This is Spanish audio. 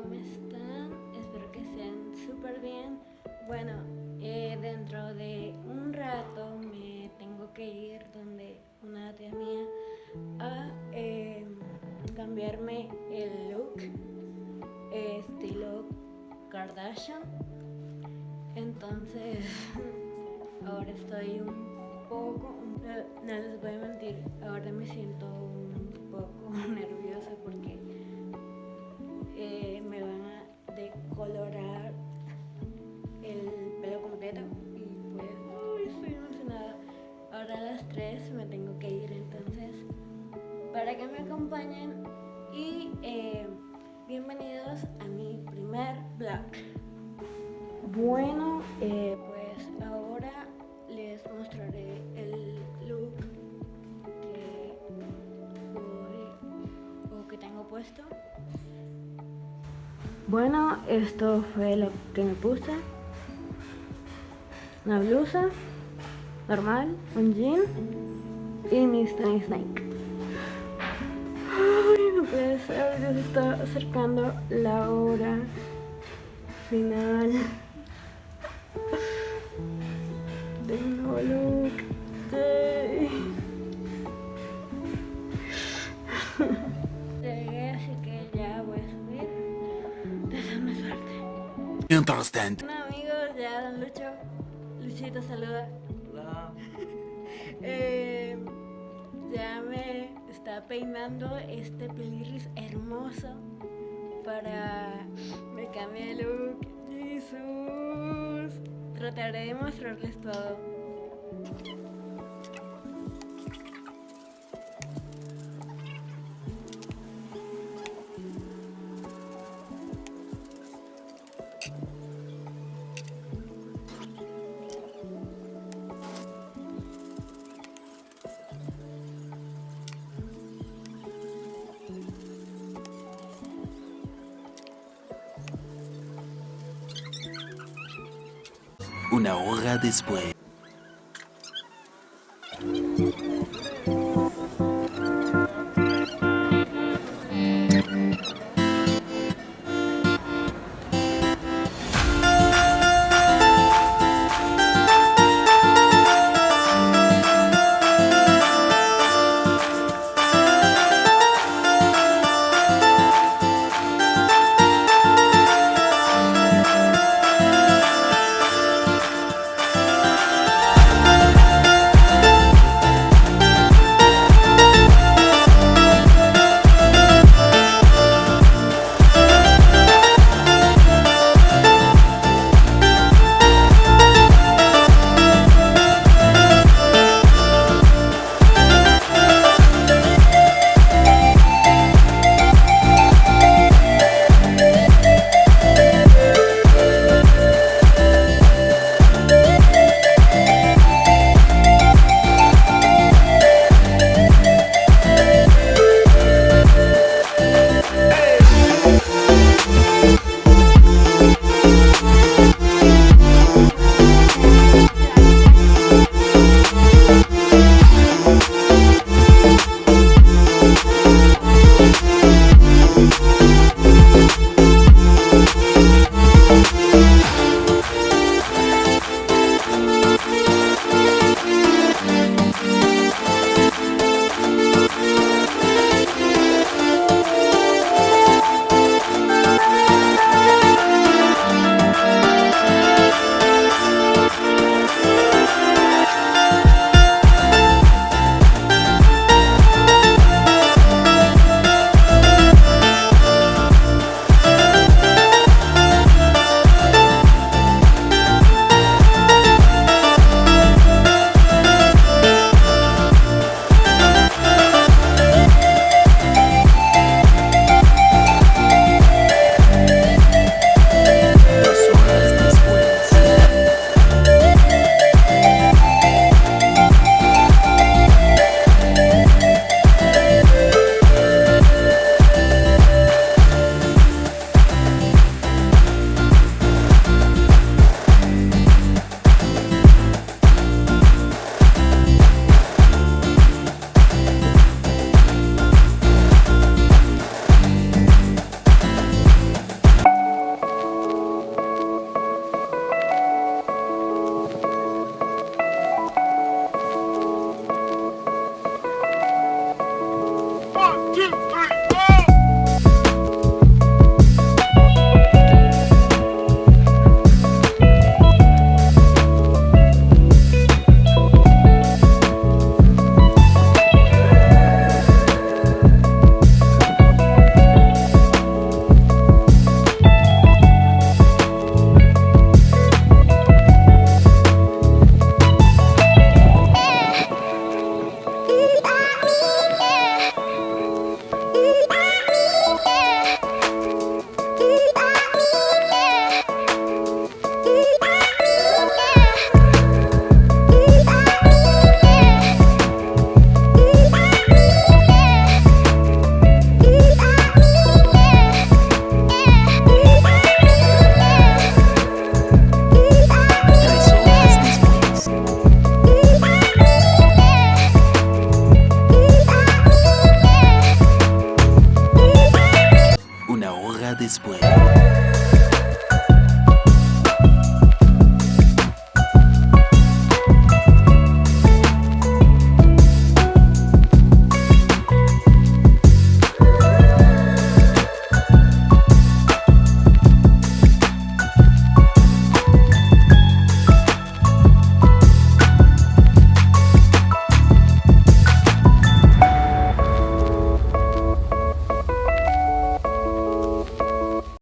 ¿cómo están? Espero que estén súper bien. Bueno, eh, dentro de un rato me tengo que ir donde una tía mía a eh, cambiarme el look estilo Kardashian. Entonces, ahora estoy un poco, no, les voy a mentir, ahora me siento un poco nerviosa porque eh, decolorar el pelo completo y pues estoy emocionada. Ahora a las 3 me tengo que ir entonces para que me acompañen y eh, bienvenidos a mi primer vlog. Bueno, eh, Bueno, esto fue lo que me puse. Una blusa normal, un jean y mis tenis Nike. Ay, no puede ser, ya se está acercando la hora final de un nuevo look. Bueno amigos, ya Don Lucho. Luchito saluda. Hola. Eh, ya me está peinando este pelirris hermoso para me cambie de look. Jesús. Trataré de mostrarles todo. Una hora después.